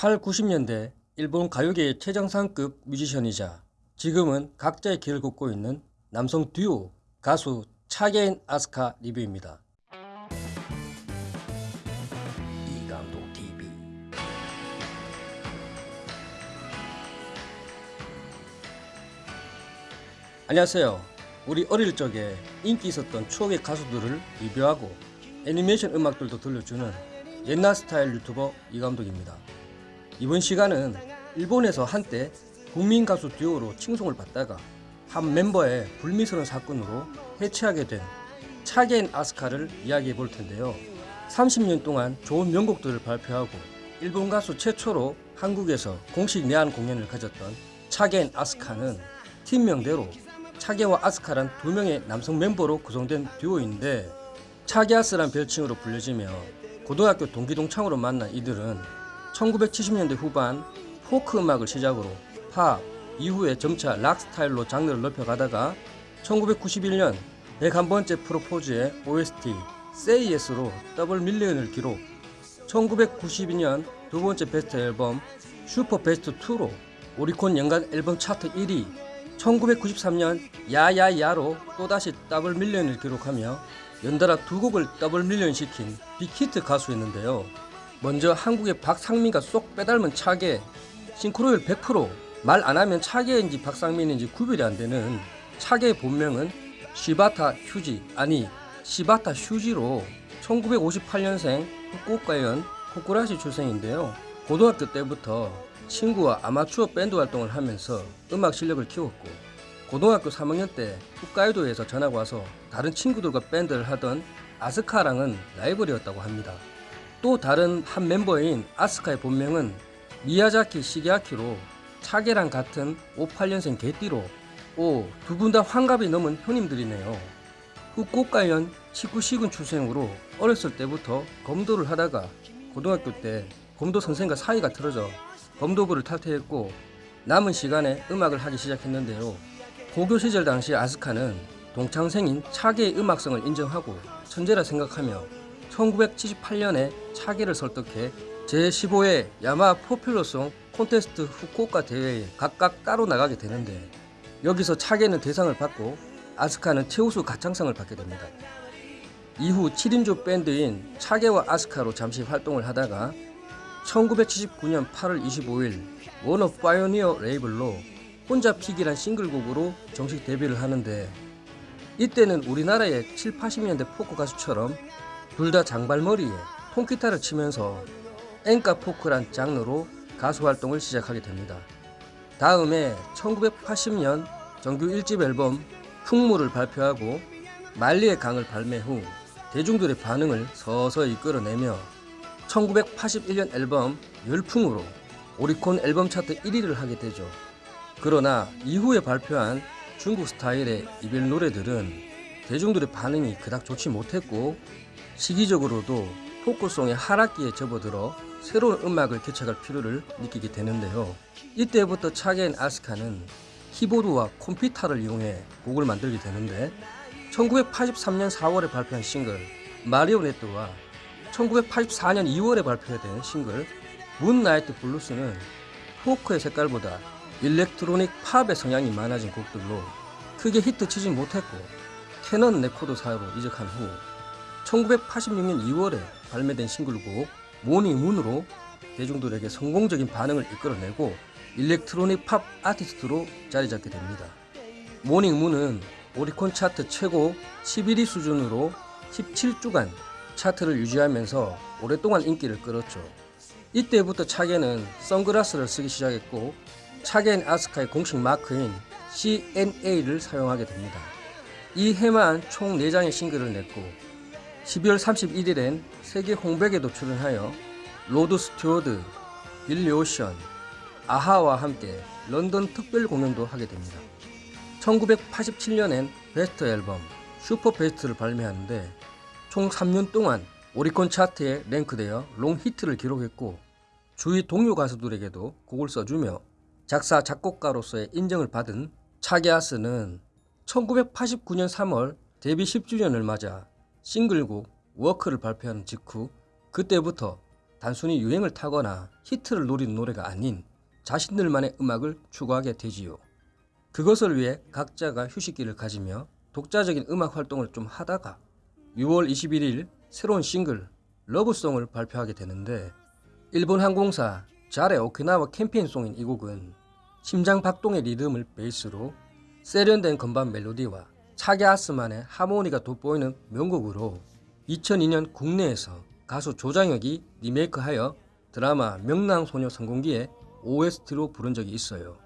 8, 90년대 일본 가요계의 최정상급 뮤지션이자 지금은 각자의 길을 걷고 있는 남성 듀오 가수 차게인 아스카 리뷰입니다. 이감독 TV 안녕하세요. 우리 어릴 적에 인기 있었던 추억의 가수들을 리뷰하고 애니메이션 음악들도 들려주는 옛날 스타일 유튜버 이감독입니다. 이번 시간은 일본에서 한때 국민 가수 듀오로 칭송을 받다가 한 멤버의 불미스러운 사건으로 해체하게 된 차겐 아스카를 이야기해 볼 텐데요. 30년 동안 좋은 명곡들을 발표하고 일본 가수 최초로 한국에서 공식 내한 공연을 가졌던 차겐 아스카는 팀명대로 차게와 아스카란 두 명의 남성 멤버로 구성된 듀오인데 차게아스란 별칭으로 불려지며 고등학교 동기 동창으로 만난 이들은 1970년대 후반 포크 음악을 시작으로 팝, 이후에 점차 락 스타일로 장르를 넓혀가다가 1991년 101번째 프로포즈의 OST Say Yes로 double million을 기록 1992년 두 번째 베스트 앨범 Super Best 2로 오리콘 연간 앨범 차트 1위 1993년 Yah Yah Yah로 또다시 double million을 기록하며 연달아 두 곡을 double million 시킨 big hit 가수였는데요. 먼저 한국의 박상민과 쏙 빼닮은 차게 싱크로율 100%말 안하면 차게인지 박상민인지 구별이 안되는 차게의 본명은 시바타 휴지 아니 시바타 슈지로 1958년생 후쿠오카현 코쿠라시 출생인데요. 고등학교 때부터 친구와 아마추어 밴드 활동을 하면서 음악 실력을 키웠고 고등학교 3학년 때 홋카이도에서 전학 와서 다른 친구들과 밴드를 하던 아스카랑은 라이벌이었다고 합니다. 또 다른 한 멤버인 아스카의 본명은 미야자키 시게아키로 차게랑 같은 58년생 개띠로 오 두 분 다 환갑이 넘은 형님들이네요. 후쿠오카현 치쿠시군 출생으로 어렸을 때부터 검도를 하다가 고등학교 때 검도 선생과 사이가 틀어져 검도부를 탈퇴했고 남은 시간에 음악을 하기 시작했는데요. 고교 시절 당시 아스카는 동창생인 차게의 음악성을 인정하고 천재라 생각하며 1978년에 차게를 설득해 제15회 야마 포퓰러송 콘테스트 후쿠오카 대회에 각각 따로 나가게 되는데 여기서 차게는 대상을 받고 아스카는 최우수 가창상을 받게 됩니다. 이후 7인조 밴드인 차게와 아스카로 잠시 활동을 하다가 1979년 8월 25일 워너 파이오니어 레이블로 혼자 피기란 싱글곡으로 정식 데뷔를 하는데 이때는 우리나라의 7, 80년대 포크 가수처럼 둘 다 장발머리에 통기타를 치면서 엔카 포크란 장르로 가수 활동을 시작하게 됩니다. 다음에 1980년 정규 1집 앨범 흉물을 발표하고 말리의 강을 발매 후 대중들의 반응을 서서히 끌어내며 1981년 앨범 열풍으로 오리콘 앨범 차트 1위를 하게 되죠. 그러나 이후에 발표한 중국 스타일의 이별 노래들은 대중들의 반응이 그닥 좋지 못했고 시기적으로도 포크송의 하락기에 접어들어 새로운 음악을 개척할 필요를 느끼게 되는데요. 이때부터 차게 and 아스카는 키보드와 컴퓨터를 이용해 곡을 만들게 되는데 1983년 4월에 발표한 싱글 마리오네트와 1984년 2월에 발표된 싱글 Moonlight Blues는 포크의 색깔보다 electronic 팝의 성향이 많아진 곡들로 크게 히트치지 못했고 캐니언 레코드사로 이적한 후 1986년 2월에 발매된 싱글곡 Morning Moon으로 대중들에게 성공적인 반응을 이끌어내고 electronic 팝 아티스트로 자리잡게 됩니다. Morning Moon은 오리콘 차트 최고 11위 수준으로 17주간 차트를 유지하면서 오랫동안 인기를 끌었죠. 이때부터 차게는 선글라스를 쓰기 시작했고 차게 and 아스카의 공식 마크인 C&A를 사용하게 됩니다. 이 해만 총 4장의 싱글을 냈고 12월 31일엔 세계 홍백에도 출연하여 로드 스튜어드, 빌리 오션, 아하와 함께 런던 특별 공연도 하게 됩니다. 1987년엔 베스트 앨범 Super Best를 발매하는데 총 3년 동안 오리콘 차트에 랭크되어 long 히트를 기록했고 주위 동료 가수들에게도 곡을 써주며 작사 작곡가로서의 인정을 받은 차게아스는 1989년 3월 데뷔 10주년을 맞아 싱글곡 Walk를 발표한 직후 그때부터 단순히 유행을 타거나 히트를 노리는 노래가 아닌 자신들만의 음악을 추구하게 되지요. 그것을 위해 각자가 휴식기를 가지며 독자적인 음악 활동을 좀 하다가 6월 21일 새로운 싱글 러브송을 발표하게 되는데 일본 항공사 잘의 오키나와 캠페인송인 이 곡은 심장 박동의 리듬을 베이스로 세련된 건반 멜로디와 차게 아스만의 하모니가 돋보이는 명곡으로 2002년 국내에서 가수 조장혁이 리메이크하여 드라마 명랑소녀 성공기에 OST로 부른 적이 있어요.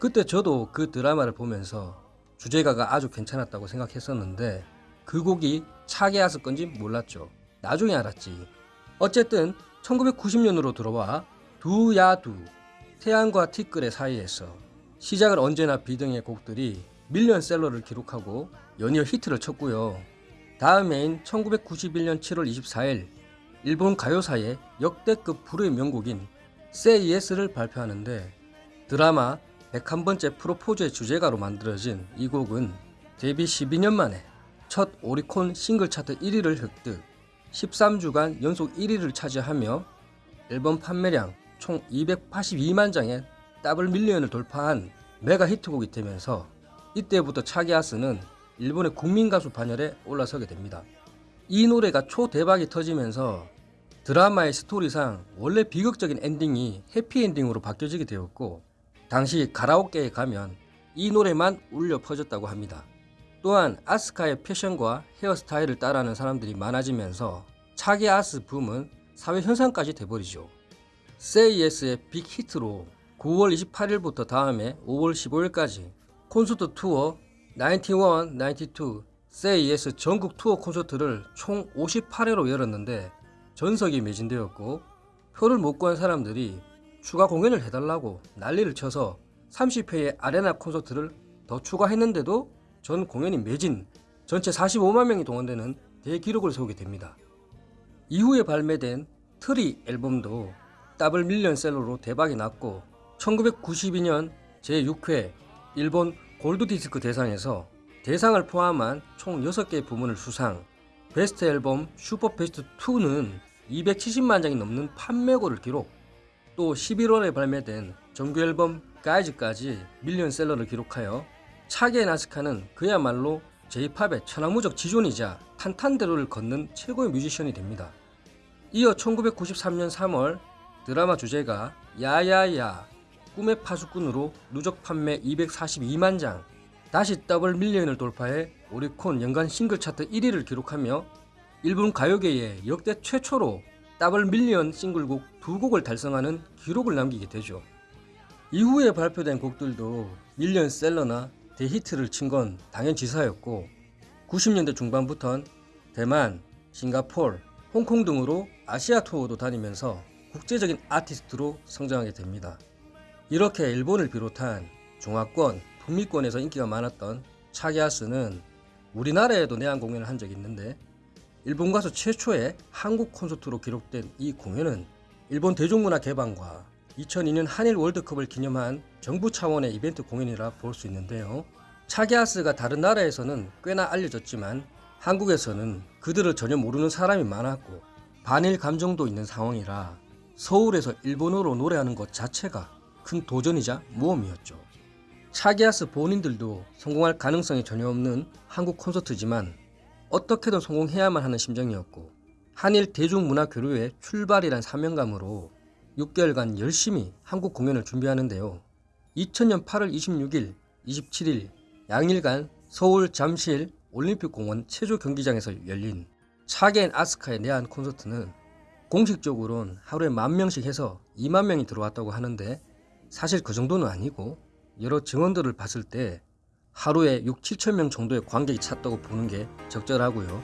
그때 저도 그 드라마를 보면서 주제가가 아주 괜찮았다고 생각했었는데 그 곡이 차게 아스 건지 몰랐죠. 나중에 알았지. 어쨌든 1990년으로 들어와 두야두 태양과 티끌의 사이에서 시작을 언제나 비등의 곡들이 밀리언셀러를 기록하고 연이어 히트를 쳤고요. 다음해인 1991년 7월 24일 일본 가요사의 역대급 불의 명곡인 Say Yes를 발표하는데 드라마 101번째 프로포즈의 주제가로 만들어진 이 곡은 데뷔 12년 만에 첫 오리콘 싱글 차트 1위를 획득 13주간 연속 1위를 차지하며 앨범 판매량 총 282만 장의 double million을 돌파한 메가 히트곡이 되면서 이때부터 차게아스는 일본의 국민 가수 반열에 올라서게 됩니다. 이 노래가 초대박이 터지면서 드라마의 스토리상 원래 비극적인 엔딩이 해피엔딩으로 바뀌어지게 되었고 당시 가라오케에 가면 이 노래만 울려 퍼졌다고 합니다. 또한 아스카의 패션과 헤어스타일을 따라하는 사람들이 많아지면서 차기 아스 붐은 사회 현상까지 돼버리죠. Say Yes의 빅 히트로 9월 28일부터 다음해 5월 15일까지 콘서트 투어 91, 92 Say Yes 전국 투어 콘서트를 총 58회로 열었는데 전석이 매진되었고 표를 못 구한 사람들이 추가 공연을 해달라고 난리를 쳐서 30회의 아레나 콘서트를 더 추가했는데도 전 공연이 매진, 전체 45만 명이 동원되는 대기록을 세우게 됩니다. 이후에 발매된 트리 앨범도 더블 밀리언셀러로 대박이 났고 1992년 제6회 일본 골드디스크 대상에서 대상을 포함한 총 6개의 부문을 수상 베스트 앨범 Super Best 2는 270만 장이 넘는 판매고를 기록 또 11월에 발매된 정규 앨범 Guys까지 밀리언셀러를 기록하여 차게 앤 아스카는 그야말로 J-pop의 천하무적 지존이자 탄탄대로를 걷는 최고의 뮤지션이 됩니다. 이어 1993년 3월 드라마 주제가 Yah Yah Yah 꿈의 파수꾼으로 누적 판매 242만 장 다시 double million을 돌파해 오리콘 연간 싱글 차트 1위를 기록하며 일본 가요계에 역대 최초로 double million 싱글곡 두 곡을 달성하는 기록을 남기게 되죠. 이후에 발표된 곡들도 밀리언 셀러나 대히트를 친 건 당연지사였고 90년대 중반부턴 대만, 싱가폴, 홍콩 등으로 아시아 투어도 다니면서 국제적인 아티스트로 성장하게 됩니다. 이렇게 일본을 비롯한 중화권, 북미권에서 인기가 많았던 차기아스는 우리나라에도 내한 공연을 한 적이 있는데 일본 가수 최초의 한국 콘서트로 기록된 이 공연은 일본 대중문화 개방과 2002년 한일 월드컵을 기념한 정부 차원의 이벤트 공연이라 볼 수 있는데요. 차기아스가 다른 나라에서는 꽤나 알려졌지만 한국에서는 그들을 전혀 모르는 사람이 많았고 반일 감정도 있는 상황이라 서울에서 일본어로 노래하는 것 자체가 큰 도전이자 모험이었죠. 차기아스 본인들도 성공할 가능성이 전혀 없는 한국 콘서트지만 어떻게든 성공해야만 하는 심정이었고 한일 대중문화 교류의 출발이란 사명감으로 6개월간 열심히 한국 공연을 준비하는데요. 2000년 8월 26일, 27일 양일간 서울 잠실 올림픽공원 체조 경기장에서 열린 차겐 아스카의 내한 콘서트는 공식적으로는 하루에 만 명씩 해서 2만 명이 들어왔다고 하는데 사실 그 정도는 아니고 여러 증언들을 봤을 때 하루에 6, 7천 명 정도의 관객이 찼다고 보는 게 적절하고요.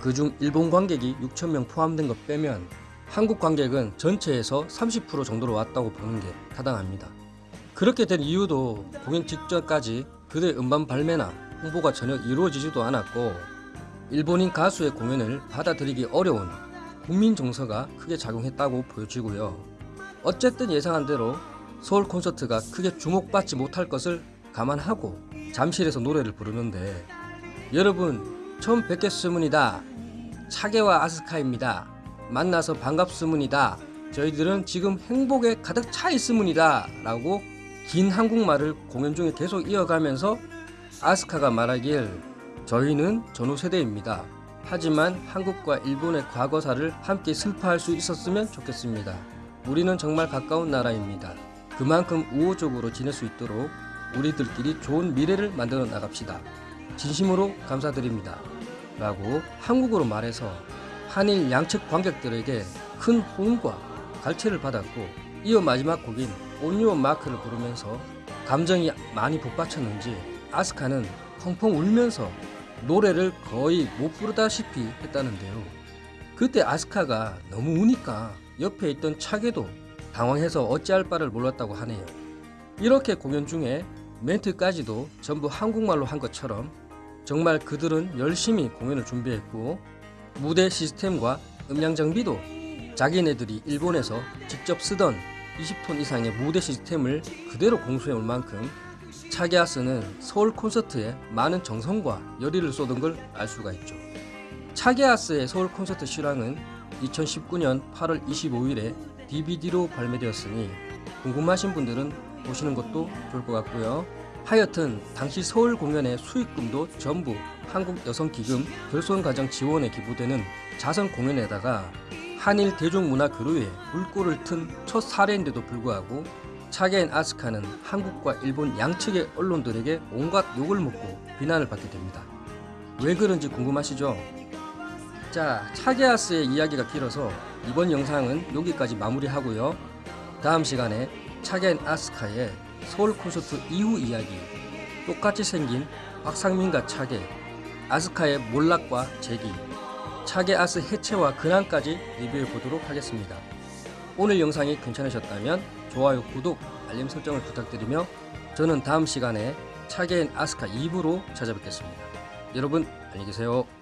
그중 일본 관객이 6천 명 포함된 것 빼면 한국 관객은 전체에서 30% 정도로 왔다고 보는 게 타당합니다. 그렇게 된 이유도 공연 직전까지 그들의 음반 발매나 홍보가 전혀 이루어지지도 않았고 일본인 가수의 공연을 받아들이기 어려운 국민 정서가 크게 작용했다고 보여지고요. 어쨌든 예상한 대로 서울 콘서트가 크게 주목받지 못할 것을 감안하고 잠실에서 노래를 부르는데 여러분 처음 뵙겠습니다. 차게와 아스카입니다. 만나서 반갑습니다. 저희들은 지금 행복에 가득 차 있습니다. 라고 긴 한국말을 공연 중에 계속 이어가면서 아스카가 말하길 저희는 전후 세대입니다. 하지만 한국과 일본의 과거사를 함께 슬퍼할 수 있었으면 좋겠습니다. 우리는 정말 가까운 나라입니다. 그만큼 우호적으로 지낼 수 있도록 우리들끼리 좋은 미래를 만들어 나갑시다. 진심으로 감사드립니다. 라고 한국어로 말해서 한일 양측 관객들에게 큰 호응과 갈채를 받았고 이어 마지막 곡인 온유원 마크를 부르면서 감정이 많이 북받쳤는지 아스카는 펑펑 울면서 노래를 거의 못 부르다시피 했다는데요. 그때 아스카가 너무 우니까 옆에 있던 차게도 당황해서 어찌할 바를 몰랐다고 하네요. 이렇게 공연 중에 멘트까지도 전부 한국말로 한 것처럼 정말 그들은 열심히 공연을 준비했고 무대 시스템과 음량 장비도 자기네들이 일본에서 직접 쓰던 20톤 이상의 무대 시스템을 그대로 공수해 올 만큼 차게아스는 서울 콘서트에 많은 정성과 열의를 쏟은 걸 알 수가 있죠. 차게아스의 서울 콘서트 실황은 2019년 8월 25일에 DVD로 발매되었으니 궁금하신 분들은 보시는 것도 좋을 것 같고요. 하여튼 당시 서울 공연의 수익금도 전부 한국여성기금 결손가정 지원에 기부되는 자선 공연에다가 한일 대중문화 교류에 물꼬를 튼 첫 사례인데도 불구하고 차게인 아스카는 한국과 일본 양측의 언론들에게 온갖 욕을 먹고 비난을 받게 됩니다. 왜 그런지 궁금하시죠? 자, 차게아스의 이야기가 길어서 이번 영상은 여기까지 마무리하고요. 다음 시간에 차게인 아스카의 서울 콘서트 이후 이야기, 똑같이 생긴 박상민과 차게, 아스카의 몰락과 재기, 차게 아스 해체와 근황까지 리뷰해 보도록 하겠습니다. 오늘 영상이 괜찮으셨다면 좋아요, 구독, 알림 설정을 부탁드리며 저는 다음 시간에 차게인 아스카 2부로 찾아뵙겠습니다. 여러분 안녕히 계세요.